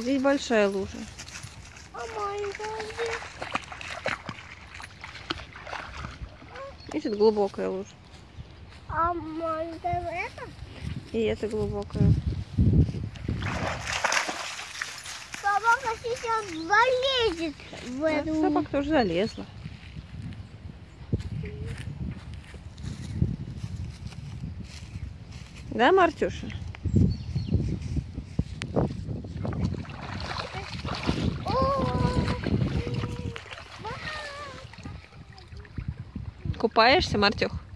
здесь большая лужа. А маленькая? Видишь, глубокая лужа. А маленькая это? И это глубокая. Собака сейчас залезет в эту. собака тоже залезла. Да, Мартюша? Купаешься, Мартюх?